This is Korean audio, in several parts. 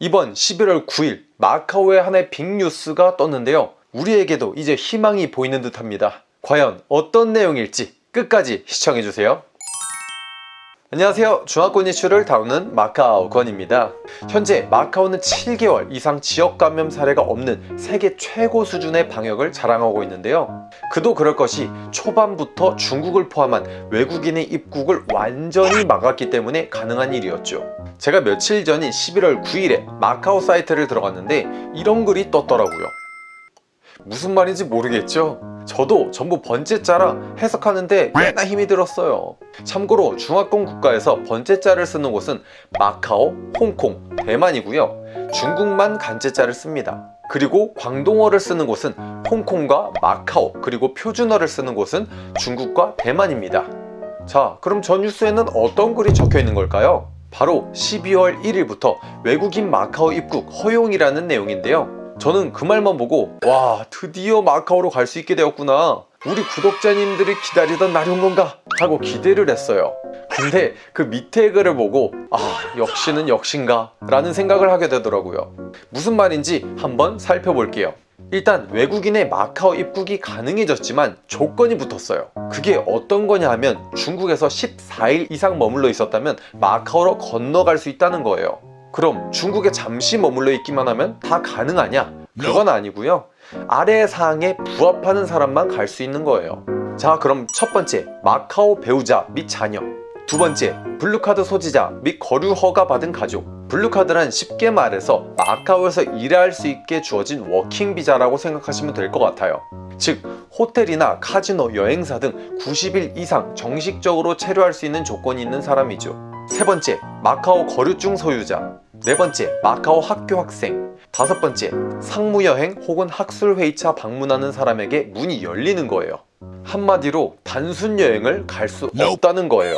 이번 11월 9일 마카오의 하나의 빅뉴스가 떴는데요. 우리에게도 이제 희망이 보이는 듯합니다. 과연 어떤 내용일지 끝까지 시청해주세요 안녕하세요. 중화권 이슈를 다루는 마카오 권입니다. 현재 마카오는 7개월 이상 지역 감염 사례가 없는 세계 최고 수준의 방역을 자랑하고 있는데요. 그도 그럴 것이 초반부터 중국을 포함한 외국인의 입국을 완전히 막았기 때문에 가능한 일이었죠. 제가 며칠 전인 11월 9일에 마카오 사이트를 들어갔는데 이런 글이 떴더라고요 무슨 말인지 모르겠죠? 저도 전부 번째자라 해석하는데 꽤나 힘이 들었어요. 참고로 중화권 국가에서 번째자를 쓰는 곳은 마카오, 홍콩, 대만이고요. 중국만 간제자를 씁니다. 그리고 광동어를 쓰는 곳은 홍콩과 마카오 그리고 표준어를 쓰는 곳은 중국과 대만입니다. 자 그럼 저 뉴스에는 어떤 글이 적혀 있는 걸까요? 바로 12월 1일부터 외국인 마카오 입국 허용이라는 내용인데요 저는 그 말만 보고 와 드디어 마카오로 갈 수 있게 되었구나. 우리 구독자님들이 기다리던 날이 온 건가? 하고 기대를 했어요. 근데 그 밑에 글을 보고 아 역시는 역신가? 라는 생각을 하게 되더라고요. 무슨 말인지 한번 살펴볼게요. 일단 외국인의 마카오 입국이 가능해졌지만 조건이 붙었어요. 그게 어떤 거냐 하면 중국에서 14일 이상 머물러 있었다면 마카오로 건너갈 수 있다는 거예요 그럼 중국에 잠시 머물러 있기만 하면 다 가능하냐? 그건 아니고요. 아래 사항에 부합하는 사람만 갈 수 있는 거예요. 자 그럼 첫 번째 마카오 배우자 및 자녀. 두 번째 blue card 소지자 및 거류 허가 받은 가족. blue card란 쉽게 말해서 마카오에서 일할 수 있게 주어진 working 비자라고 생각하시면 될 것 같아요. 즉 호텔이나 카지노, 여행사 등 90일 이상 정식적으로 체류할 수 있는 조건이 있는 사람이죠. 세 번째 마카오 거류증 소유자 네 번째 마카오 학교 학생. 다섯 번째 상무여행 혹은 학술회의차 방문하는 사람에게 문이 열리는 거예요. 한마디로 단순 여행을 갈 수 없다는 거예요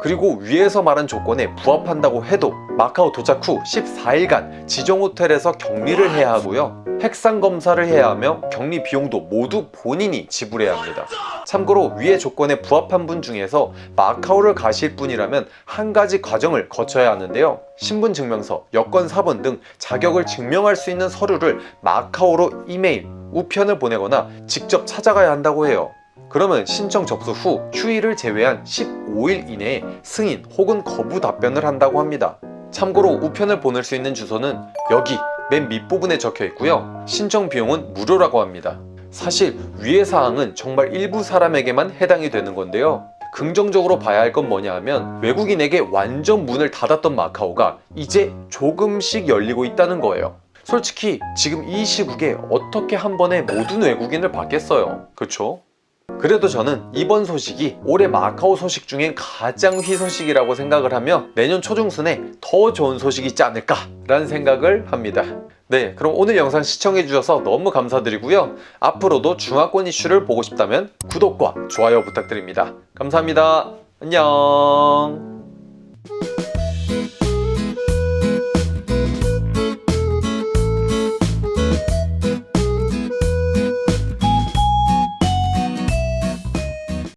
그리고 위에서 말한 조건에 부합한다고 해도 마카오 도착 후 14일간 지정 호텔에서 격리를 해야 하고요. 핵상 검사를 해야 하며 격리 비용도 모두 본인이 지불해야 합니다. 참고로 위의 조건에 부합한 분 중에서 마카오를 가실 분이라면 한 가지 과정을 거쳐야 하는데요. 신분증명서, 여권 사본 등 자격을 증명할 수 있는 서류를 마카오로 이메일, 우편을 보내거나 직접 찾아가야 한다고 해요. 그러면 신청 접수 후 휴일을 제외한 15일 이내에 승인 혹은 거부 답변을 한다고 합니다. 참고로 우편을 보낼 수 있는 주소는 여기 맨 밑부분에 적혀 있고요. 신청 비용은 무료라고 합니다. 사실 위의 사항은 정말 일부 사람에게만 해당이 되는 건데요. 긍정적으로 봐야 할 건 뭐냐 하면 외국인에게 완전 문을 닫았던 마카오가 이제 조금씩 열리고 있다는 거예요. 솔직히 지금 이 시국에 어떻게 한 번에 모든 외국인을 받겠어요? 그쵸? 그래도 저는 이번 소식이 올해 마카오 소식 중엔 가장 희소식이라고 생각을 하며 내년 초중순에 더 좋은 소식이 있지 않을까 라는 생각을 합니다. 네 그럼 오늘 영상 시청해주셔서 너무 감사드리고요. 앞으로도 중화권 이슈를 보고 싶다면 구독과 좋아요 부탁드립니다. 감사합니다. 안녕